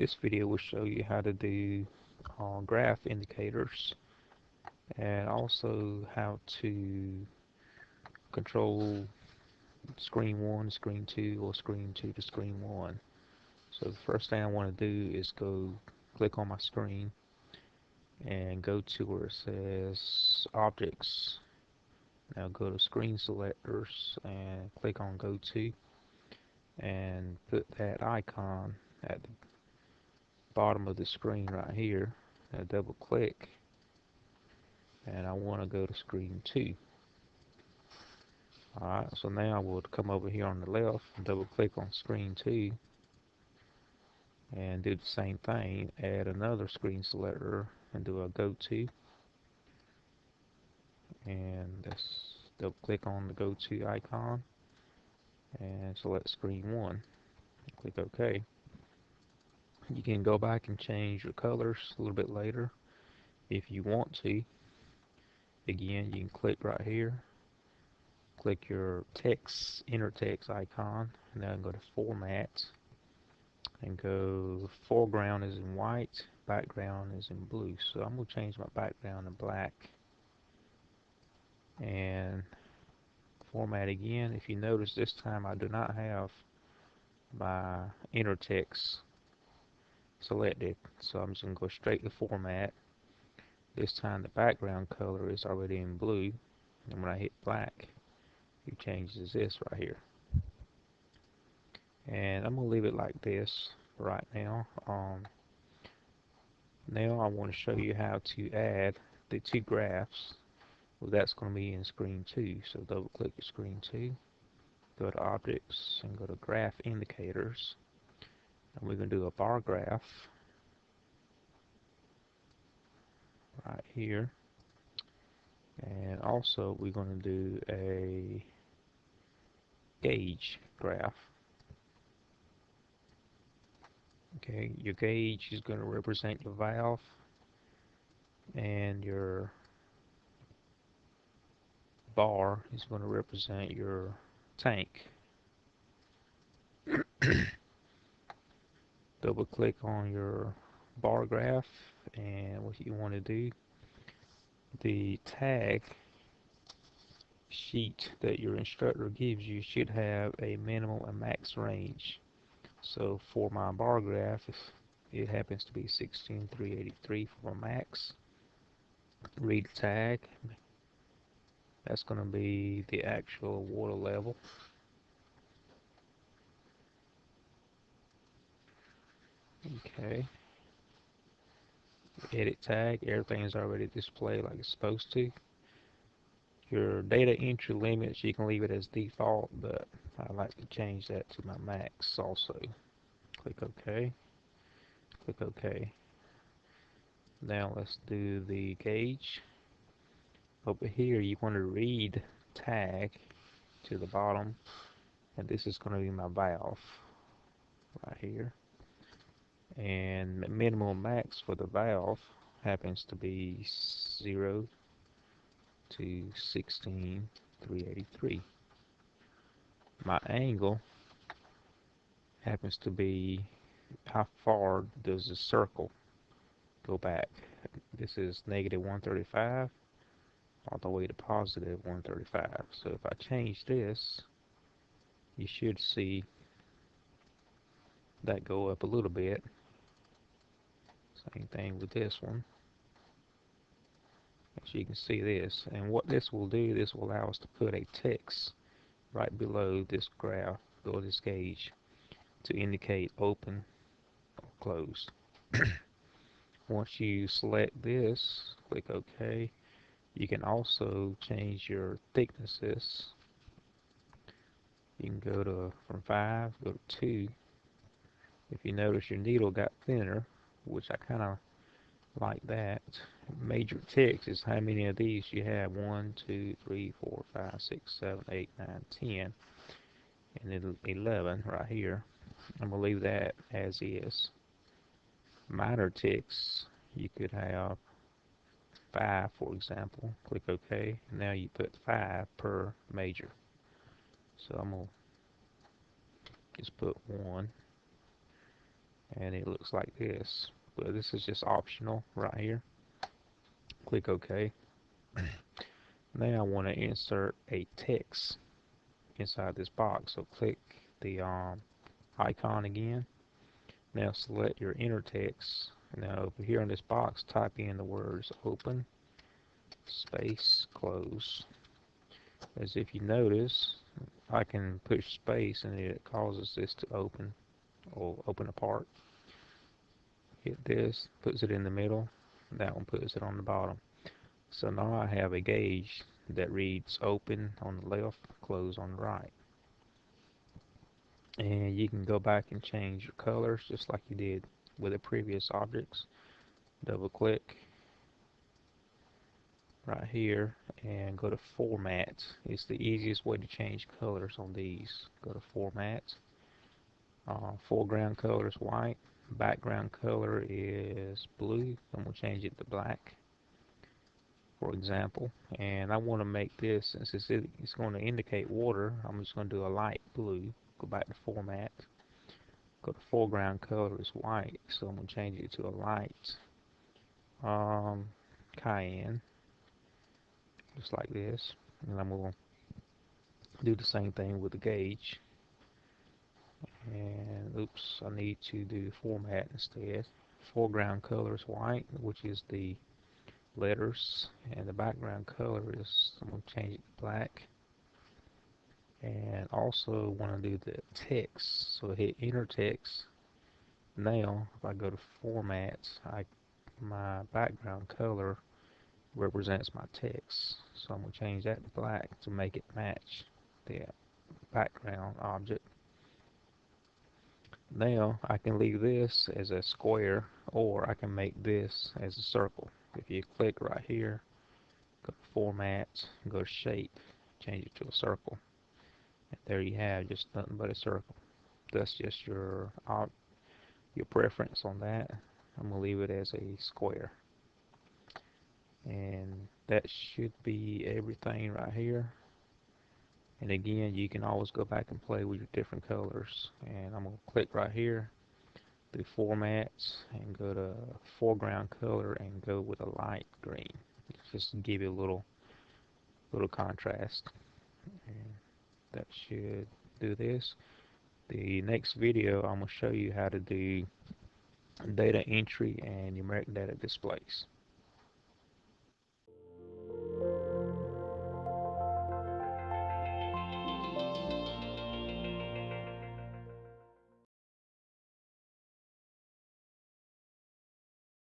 This video will show you how to do uh, graph indicators and also how to control screen 1 screen 2 or screen 2 to screen 1 so the first thing I want to do is go click on my screen and go to where it says objects. Now go to screen selectors and click on go to and put that icon at the bottom of the screen right here. Now double click. And I want to go to screen 2 alright so now I will come over here on the left and double click on screen 2 and do the same thing add another screen selector and do a go to. And let's double click on the go to icon and select screen 1 click OK you can go back and change your colors a little bit later if you want to. Again you can click right here. Click your text inner text icon. And then go to format and go foreground is in white background is in blue. So I'm to change my background to black. And format again. If you notice this time I do not have my inner text selected so I'm just going to go straight to format. This time the background color is already in blue and when I hit black it changes this right here. And I'm gonna leave it like this right now. Um, now I want to show you how to add the two graphs. Well that's going to be in screen 2 so double click screen 2 go to objects and go to graph indicators and we're going to do a bar graph. Right here. And also we're going to do a gauge graph. Okay your gauge is going to represent your valve and your bar is going to represent your tank double click on your bar graph and what you want to do the tag sheet that your instructor gives you should have a minimum and max range. So for my bar graph it happens to be 16383 for max read tag. That's going to be the actual water level okay. Edit tag everything is already displayed like it's supposed to. Your data entry limits you can leave it as default but I like to change that to my max also. Click OK. Click OK. Now let's do the gauge. Over here you want to read tag to the bottom and this is going to be my valve right here and minimum max for the valve happens to be 0 to 16383 my angle happens to be how far does the circle go back? This is negative 135 all the way to positive 135 so if I change this you should see that go up a little bit same thing with this one. As you can see this. And what this will do, this will allow us to put a text right below this graph or this gauge to indicate open or closed. Once you select this, click OK. You can also change your thicknesses. You can go to from 5, go to 2. If you notice your needle got thinner, which I kind of like that. Major ticks is how many of these you have. 1, 2, 3, 4, 5, 6, 7, 8, 9, 10, and then 11 right here. I'm going to leave that as is. Minor ticks, you could have 5 for example. Click OK. Now you put 5 per major. So I'm going to just put 1 and it looks like this. But this is just optional right here. Click OK. Now I want to insert a text inside this box. So click the um, icon again. Now select your inner text. Now over here in this box type in the words open space close. As if you notice I can push space and it causes this to open or open apart hit this puts it in the middle. That one puts it on the bottom. So now I have a gauge that reads open on the left close on the right. And you can go back and change your colors just like you did with the previous objects. Double click right here and go to format it's the easiest way to change colors on these. Go to format uh, foreground color is white. Background color is blue and we'll change it to black for example. And I want to make this since it's, it's going to indicate water I'm just going to do a light blue. Go back to format. Go to foreground color is white so I'm going to change it to a light. Um, cayenne. Just like this. And I'm going to do the same thing with the gauge and oops I need to do format instead. Foreground color is white which is the letters and the background color is I'm going to change it to black. And also want to do the text so hit inner text. Now if I go to format I my background color represents my text. So I'm going to change that to black to make it match the background object now I can leave this as a square or I can make this as a circle. If you click right here go to format go to shape change it to a circle. And there you have just nothing but a circle. That's just your your preference on that. I'm gonna leave it as a square. And that should be everything right here and again you can always go back and play with your different colors. And I'm to click right here do formats and go to foreground color and go with a light green. Just to give you a little little contrast. And that should do this. The next video I'm to show you how to do data entry and numeric data displays